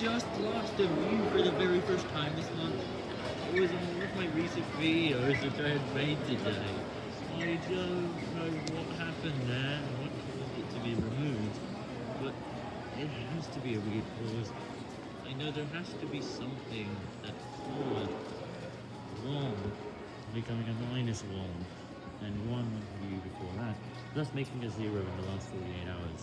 just lost a view for the very first time this month. It was in one of my recent videos which I had made today. I don't know what happened there, what caused it to be removed, but it has to be a weird cause. I know there has to be something that caused one becoming a minus one, and one view before that, thus making a zero in the last 48 hours.